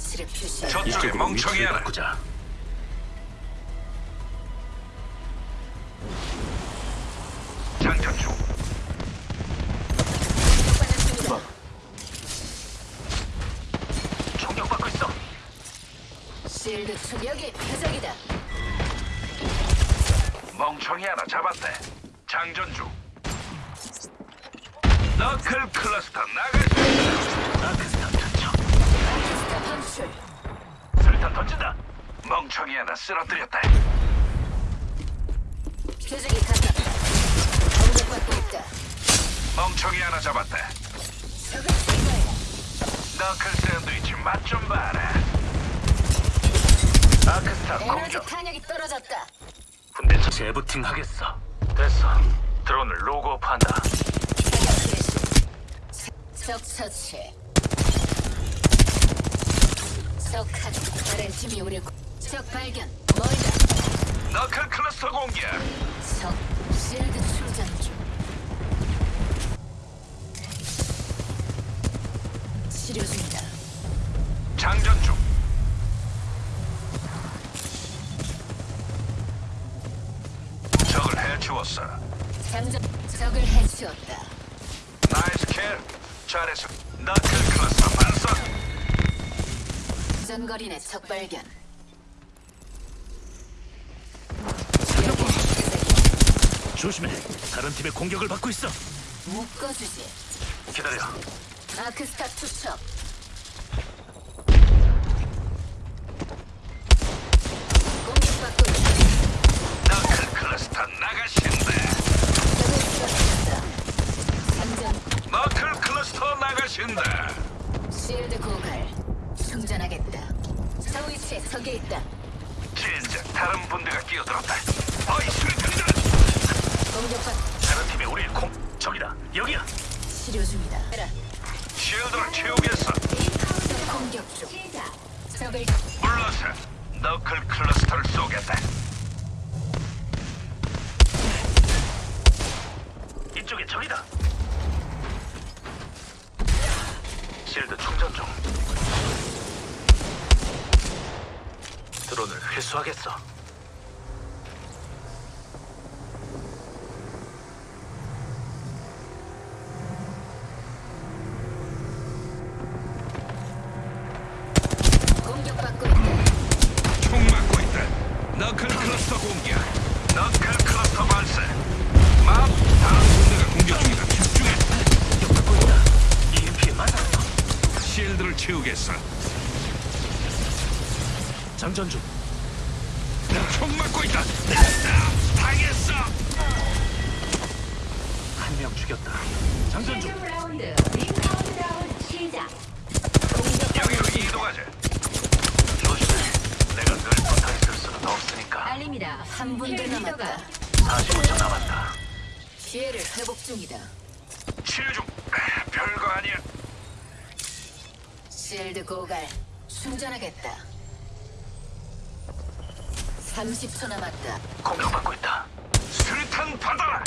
위치를 표시해. 저쪽에 이쪽으로 멍청이 위치를 하나. 바꾸자. 장전 중. 있어. 실드 총 여기 표적이다. 멍청이 하나 잡았대. 장전 중. 너클 클러스터 나가시. 아크스탄 투척. 방출. 수류탄 던진다. 멍청이 하나 쓰러뜨렸다. 표적이 가깝다. 공격받고 있다. 멍청이 하나 잡았다. 너클 샌드위치 맛 좀 봐라. 아크스타 에너지 공격. 탄약이 떨어졌다. 군대 차 재부팅 하겠어. 됐어. 드론을 개시. 적 처치. 적 카드. 다른 팀이 우리 구- 적 발견. 멀다. 너클 클러스터 공격. 적 실드 충전 중. 치료 중이다. 장전 중. 적을 해치웠어. 장전 적을 해치웠다. nice kill. 잘했어. knuckle cluster 반성. 전거리내 적 발견. 조심해. 다른 팀의 공격을 받고 있어. 묶어주지. 기다려. 아크스타 투척. 공격받고 있다. knuckle cluster 쓰러뜨렸다. 장전 knuckle cluster 나가신다. 실드 고갈. 충전하겠다. 저 위치에 적이 있다. 진짜 다른 분대가 끼어들었다. 어이 수류탄이다. 공격받 다른 팀의 우리 공 저기다. 여기야. 치료 중이다. 에라. 쉴드를 채우겠어. 공격 중. 적을 물러서 너클 클러스터를 쏘겠다. 이쪽에 적이다. 회수하겠어. 장전 중. 라운드 링 카운트다운 시작. 여기로 이동하자. 조심해. 내가 늘 있을 수는 없으니까. 알립니다. 한 분대 남았다. 45초 남았다. 기회를 회복 중이다. 치료 중. 아, 별거 아니야. 실드 고갈. 충전하겠다. 30초 남았다. 공격받고 있다. 수류탄 받아라.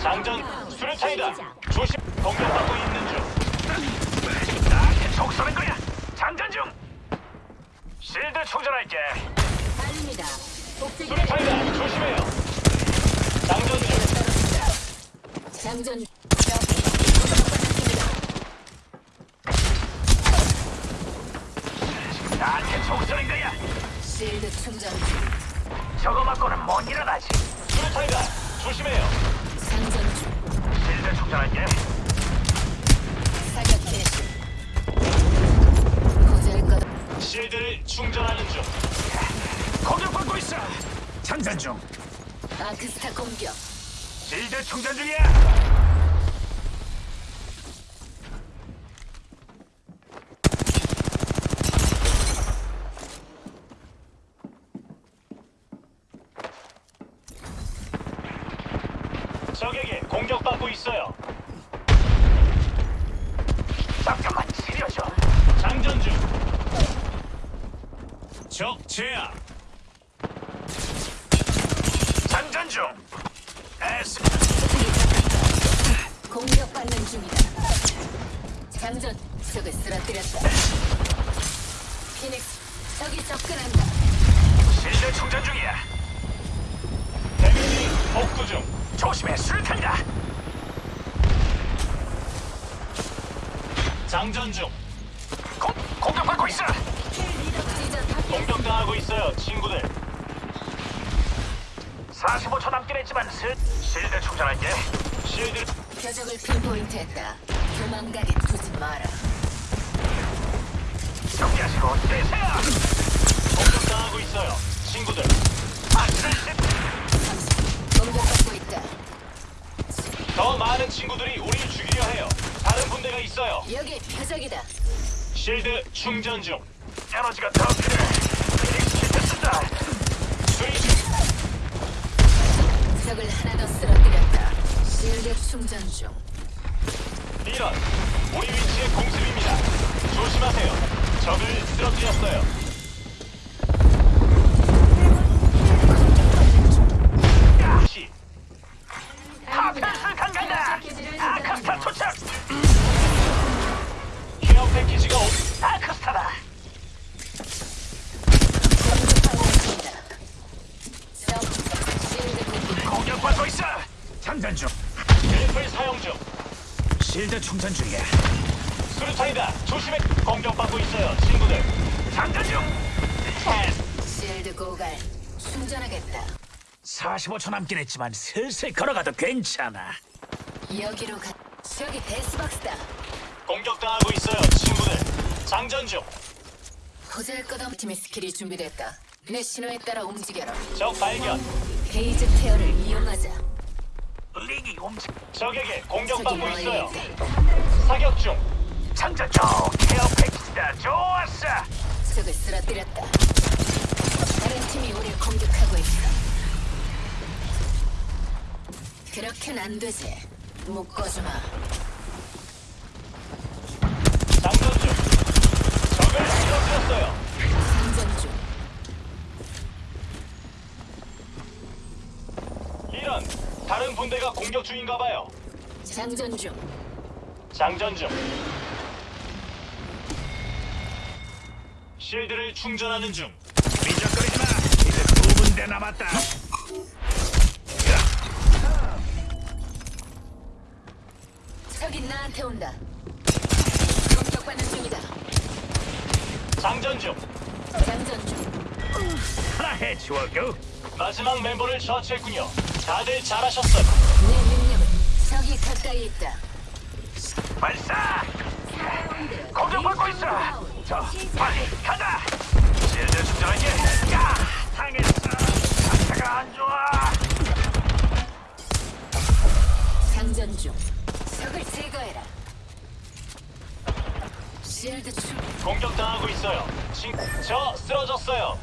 장전 수류탄이다. 조심. 공격받고 있는 중. 나한테 속 쏘는 거야. 장전 중. 실드 충전할게. 복제기를 수류탄이다. 조심해요. 장전 중. 장전. 나한테 속 쏘는 거야. 실드 충전 중. 저거 맞고는 못 일어나지. 수류탄이다. 조심해요. 장전 중. 실드 충전할게. 사격 개시. 보잘것 실드를 충전하는 중. 공격받고 있어. 장전 중. 아크스타 공격. 실드 충전 중이야. 적에게 공격받고 있어요. 잠깐만 치료줘. 장전 중. 적 제압. 장전 중. S 공격받는 중이다. 장전 적을 쓰러뜨렸다. 피닉스 적이 접근한다. 실내 충전 중이야. 데미지 복구 중. 조심해 수류탄이다. 장전 중. 공 공격받고 있어. 공격당하고 있어요, 친구들. 45초 남긴 했지만 슬 실드 충전할게. 실드 표적을 핀포인트 했다. 도망가게 두지 마라. 정리하시고 뛰세요. 공격당하고 있어요, 친구들. 아, 공격받고 있다. 더 많은 친구들이 우리를 죽이려 해요. 다른 분대가 있어요. 여기 표적이다. 실드 충전 중. 에너지가 더 필요해. 피닉스 키트 쓴다. 수리 중. 적을 하나 더 쓰러뜨렸다. 실드 충전 중. 이런 우리 위치의 공습입니다. 조심하세요. 적을 쓰러뜨렸어요. 충전하겠다. 45초 남긴 했지만 슬슬 걸어가도 괜찮아. 여기로 가. 저기 death box다. 공격당하고 있어요, 친구들. 장전 중. 보잘것없는 팀의 스킬이 준비됐다. 내 신호에 따라 움직여라. 적 발견. 게이지 페어를 이용하자. 링이 움직. 적에게 공격받고 있어요. 사격 중. 장전 중. care package다. 좋았어. 적을 쓰러뜨렸다. 다른 팀이 우리를 공격하고 있어. 그렇게는 안 되지. 묶어주마. 장전 중. 적을 쓰러뜨렸어요. 상전 중. 이런. 다른 분대가 공격 중인가 봐요. 장전 중. 장전 중. 실드를 충전하는 중. 미적거리지 마. 이제 두 군데 남았다. 적이 나한테 온다. 공격받는 중이다. 장전 중. 장전 중. 하나 해치워고. 마지막 멤버를 처치했군요. 다들 잘하셨어요. 내 능력은 적이 가까이 있다. 발사! 공격받고 있어! 저, 빨리 가자! 실드 충전할게! 야! 당했어! 상태가 안 좋아! 장전 중. 적을 제거해라. 실드 충. 공격당하고 있어요. 친, 저 쓰러졌어요.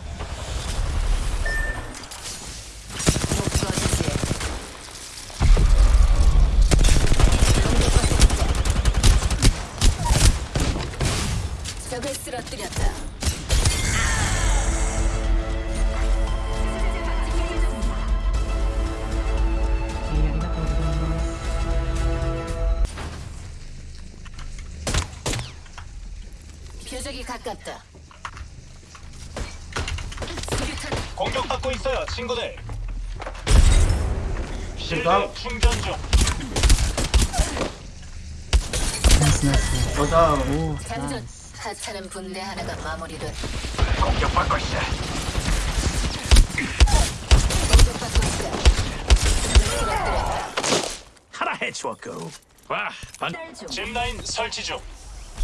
nice nice 보자 오 장전. 하찮은 분대 하나가 마무리돼. 공격받고 있어. 공격받고. 하나 해치웠고. 와, 반. 짚라인 설치 중.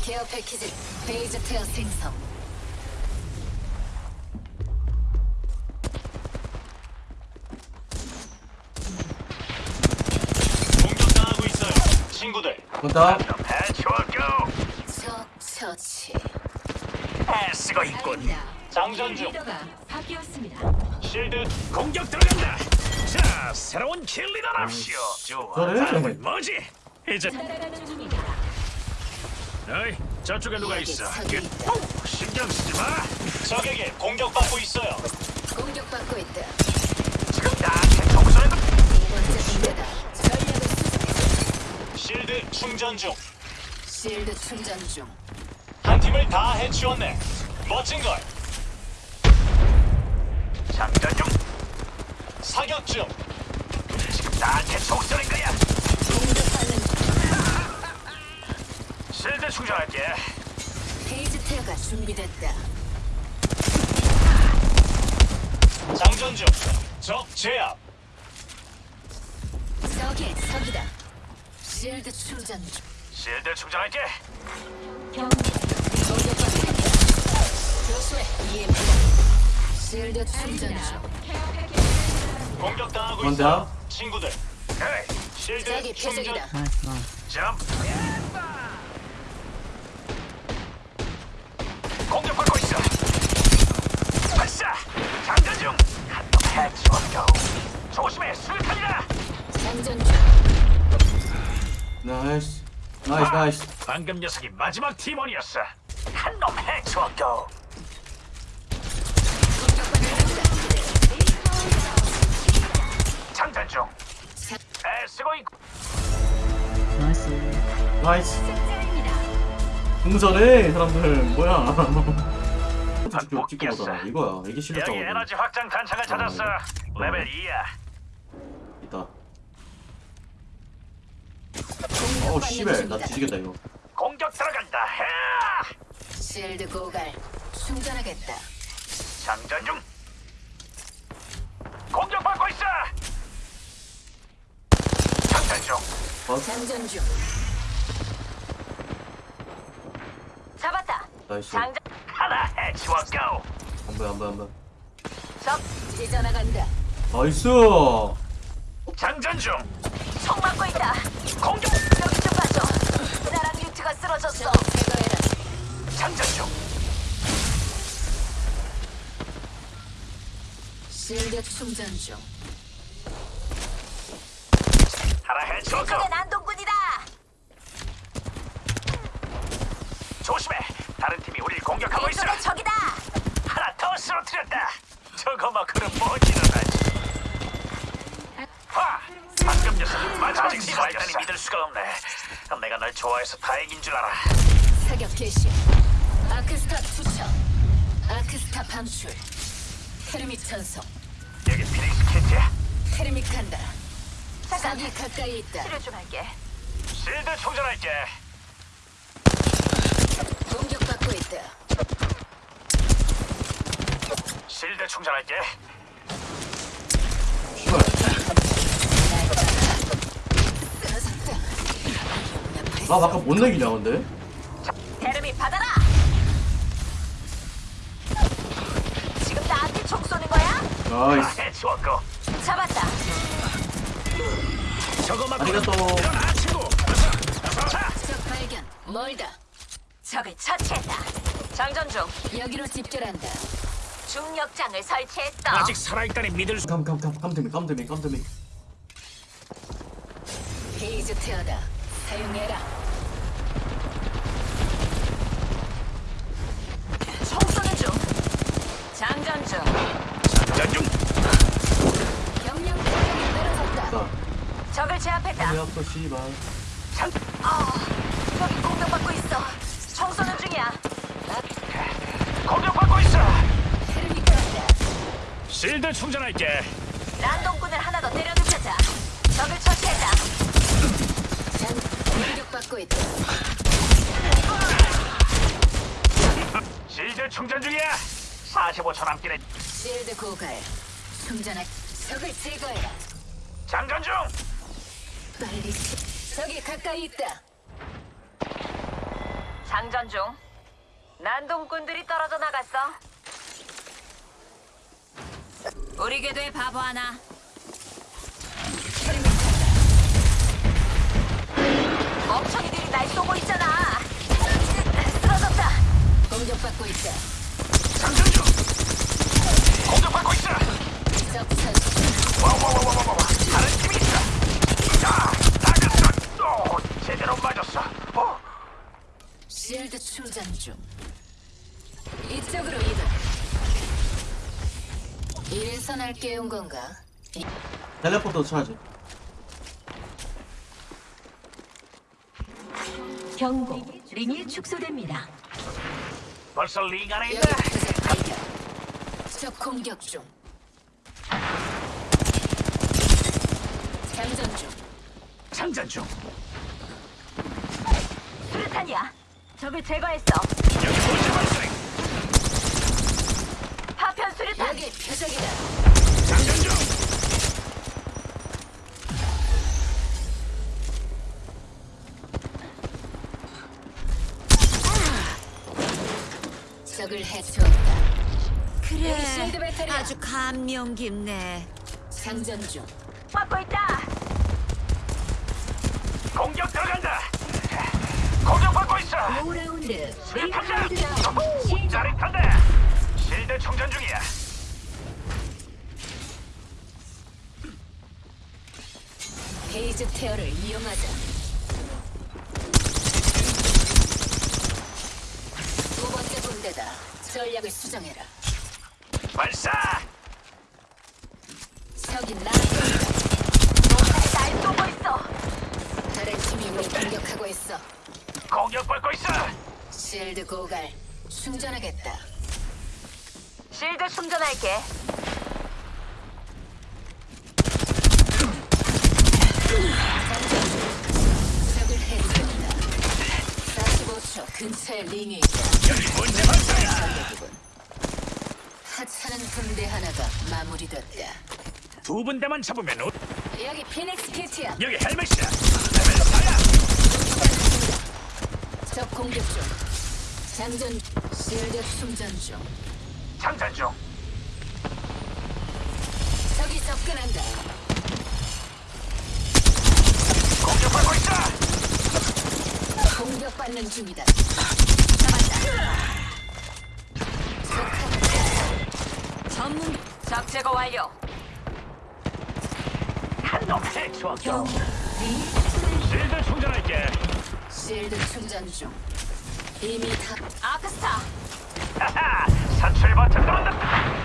care package phase tear 생성. 공격당하고 있어요, 친구들. 보자 해치워고. 적 처치. 애쓰고 있군. 장전 중. 바뀌었습니다. 실드 공격 들어간다. 자, 새로운 킬리더랍시오. 좋아. 그래? 다음은 뭐지? 이제. 어이, 저쪽에 누가 있어? 적이 있다. 오, 신경 쓰지 마. 적에게 공격받고 있어요. 공격받고 있다. 지금 나한테 수정해. 실드 충전 중. 실드 충전 중. 한 팀을 다 해치웠네. 멋진 걸. 장전 중. 사격 중. 지금 나한테 총소리 거야. 실드 충전할게. 페이지 테어가 준비됐다. 장전 중. 적 제압. 저기에 적이다. 실드 충전 중. 실드 충전할게. 공격받고 있다. 조심해. EMP. 실드 충전 중. 공격당하고? 있어. 친구들. 에이, 실드 저기 충전. 표적이다. nice nice 점프. 공격받고 있어. 발사. 장전 중. 한놈 해치웠고. 조심해, 수류탄이다. 장전 중. nice nice nice 방금 녀석이 마지막 팀원이었어. 한놈 해치웠고. 장전 중. 애쓰고 있고. nice 나이스 공전해 사람들 뭐야 찍고 보다 이거야 이게 실력자고 여기 에너지 확장 탄창을 찾았어. 어. 레벨 2야. 있다 어우 씨발 나 뒤지겠다 이거 공격 들어간다. 해! 실드 고갈. 충전하겠다. 장전 중. 공격받고 있어. 장전 장전 중. 잡았다. nice 장전. 하나 해치웠고. 안 보여 안 보여 안 보여 적 찢어나간다. nice 장전 중. 총 맞고 있다. 공격. 여기 좀 봐줘. 나랑 뮤트가 쓰러졌어. 장전 중. 실드 충전 중. 저게 난동꾼이다. 조심해. 다른 팀이 우리를 공격하고 있어. 적이다. 하나 더 쓰러뜨렸다. 저거 막그는 못 일어나지. 와, 방금 녀석 마지막 팀원이라니 믿을 수가 없네. 내가 널 좋아해서 다행인 줄 알아. 사격 개시. 아크스타 투척. 아크스타 방출. 테르믹 전송. 여기 피닉스 키트야. 테르믹 간다. 싹이 가까이 있다. 치료 좀 할게. 실드 충전할게. 공격받고 있다. 실드 충전할게. 나 아까 못 내기냐 근데 테르미 받아라. 지금 나한테 총 쏘는 거야? 나이스 해치웠고. 잡았다. 저거 막고 아리가또 적 발견. 멀다. 적을 처치했다. 장전 중. 여기로 집결한다. 중력장을 설치했어. 아직 살아있다니 믿을 수. 감감감 감드미 감드미 감드미 phase tear다. 사용해라. 총 쏘는 중. 장전 중. 장전 중. 떨어졌다. 자 적을 제압했다. 왜 아파 씨발 장. 아, 여기 공격받고 있어. 총 쏘는 중이야. 공격받고 있어. 실드 충전할게. 난동꾼을 하나 더 때려 눕혔다. 적을 처치했다. 장 공격받고 있다. 실드 충전 중이야. 45초 남기는 실드 고갈. 충전할. 적을 제거해라. 장전 중. 빨리. 치- 적이 가까이 있다. 장전 중. 난동꾼들이 떨어져 나갔어. 우리 궤도에 바보 하나. 멍청이들이 날 쏘고 있잖아. 쓰러졌다. 공격받고 있다. 장전 중. 공격받고 있어. 적 선수. 와와와와와와. 다른 팀이 있어. 자, 나갔어. 오, 제대로 맞았어. 어, 실드 충전 중. 이쪽으로 이동. 이래서 날 깨운 건가? 이- 텔레포터 쳐야지. 경고. 링이 축소됩니다. 벌써 링 안에 있다. 적 공격 중. 장전 중. 장전 중. 수류탄이야. 적을 제거했어. 여기 도시 발생. 파편 수류탄. 여기 표적이다. 장전 중. 적을 해치웠다. 그래. 아주 감명 깊네 장전 중. 막고 있다. 공격 들어간다. 공격받고 있어. 5라운드. 수류탄이다. 오, 짜릿한데. 실드 충전 중이야. phase tear를 이용하자. 두 번째 분대다. 전략을 수정해라. 발사. 적이 나를 날 쏘고 있어. 다른 팀이 우리 공격하고 있어. 공격받고 있어. 실드 고갈. 충전하겠다. 실드 충전할게. 적을 해치웠다. 45초 근처에 링이 있다. 여기 문제. 하찮은 군대 하나가 마무리됐다. 두 분대만 잡으면 우- 여기 피닉스 키트야. 여기 헬멧이야. 레벨 4야. 적 공격 중. 장전 실드 충전 중. 장전 중. 적이 접근한다. 공격받고 있어. 공격받는 중이다. 잡았다. 전문 적 제거 완료. 한놈 해치웠어. 경고. 실드 충전할게. 실드 충전 중. 이미 다 아크스타. 하하. 사출 버튼 눌렀다.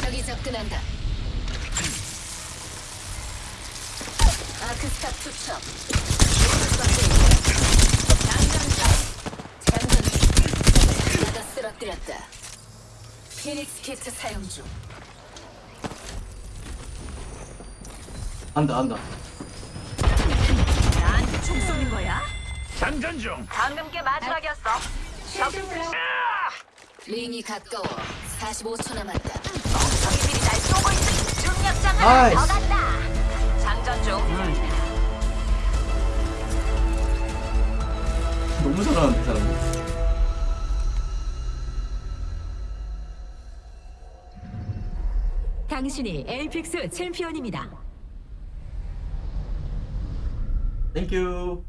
적이 접근한다. 아크스타 투척. 장전 중. 장전 중. 하나가 쓰러뜨렸다. 피닉스 키트 사용 중. 안다 안다. 나한테 총 쏘는 거야? 장전 중. 방금 게 마지막이었어. 아! 링이 가까워. 45초 남았다. 적들이 날 쏘고 있으니 중력장을. 더 간다. 장전 중. 너무 잘하는데 이 사람. 당신이 에이펙스 챔피언입니다 Thank you.